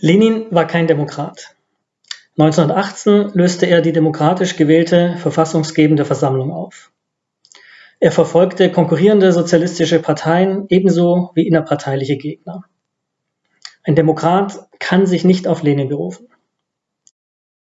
Lenin war kein Demokrat. 1918 löste er die demokratisch gewählte verfassungsgebende Versammlung auf. Er verfolgte konkurrierende sozialistische Parteien ebenso wie innerparteiliche Gegner. Ein Demokrat kann sich nicht auf Lenin berufen.